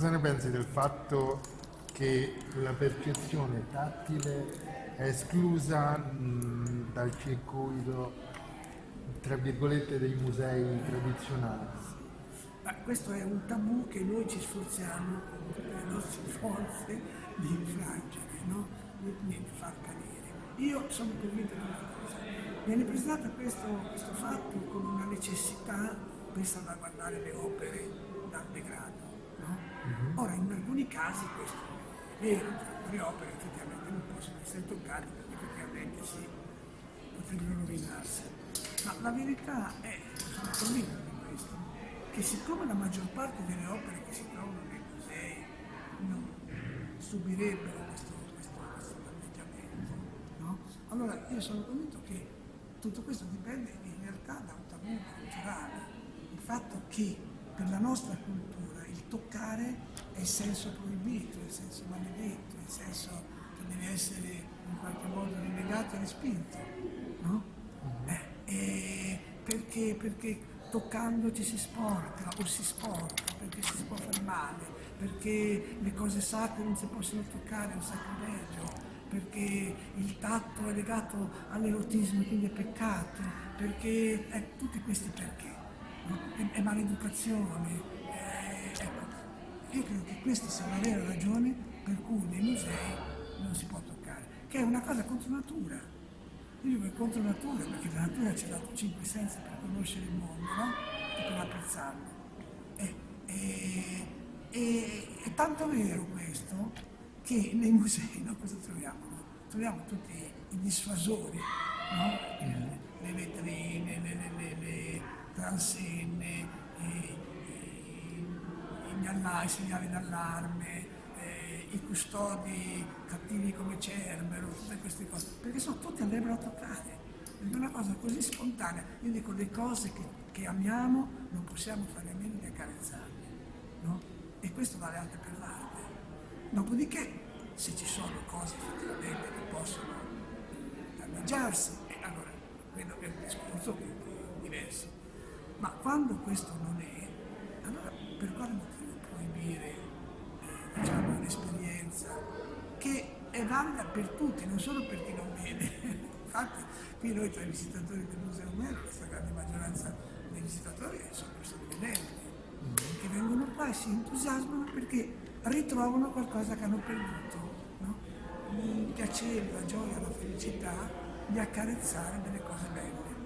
cosa ne pensi del fatto che la percezione tattile è esclusa mh, dal circuito, tra virgolette, dei musei tradizionali? Ma questo è un tabù che noi ci sforziamo con tutte le nostre forze di infrangere, no? di, far cadere. Io sono convinto di una cosa, viene presentato questo, questo fatto come una necessità per salvaguardare le opere dal degrado. No? Mm-hmm. Ora, in alcuni casi questo è vero, le opere effettivamente non possono essere toccate perché effettivamente sì, potrebbero rovinarsi. Ma la verità è, sono convinto di questo, che siccome la maggior parte delle opere che si trovano nei musei non subirebbero questo, questo, questo danneggiamento, no? allora io sono convinto che tutto questo dipende in realtà da un tabù culturale, il fatto che per la nostra cultura toccare è il senso proibito, il senso maledetto, il senso che deve essere in qualche modo rinnegato e respinto, no? Eh, perché, perché toccando ci si sporca o si sporca, perché si può fare male, perché le cose sacre non si possono toccare, è un sacrilegio, perché il tatto è legato all'erotismo, quindi è peccato, perché eh, tutti questi perché, è, è, maleducazione. È, ecco, io credo che questa sia la vera ragione per cui nei musei non si può toccare, che è una cosa contro natura. Io dico è contro natura, perché la natura ci ha dato cinque sensi per conoscere il mondo, no? E per apprezzarlo. E, e, e, è tanto vero questo che nei musei no, cosa troviamo? Troviamo tutti i dissuasori, no? le vetrine, le, le, le, le transenne, i segnali d'allarme, eh, i custodi cattivi come Cerbero, tutte queste cose, perché sono tutti andrebbero a toccare. È una cosa così spontanea. Io dico le cose che, che amiamo non possiamo fare a meno di accarezzarle, no? E questo vale anche per l'arte. Dopodiché, se ci sono cose effettivamente che possono danneggiarsi, allora quello è un discorso diverso. Ma quando questo non è, è valida per tutti, non solo per chi non vede. Infatti qui noi tra i visitatori del Museo Umero, questa grande maggioranza dei visitatori sono persone vedenti, che vengono qua e si entusiasmano perché ritrovano qualcosa che hanno perduto, no? il piacere, la gioia, la felicità di accarezzare delle cose belle.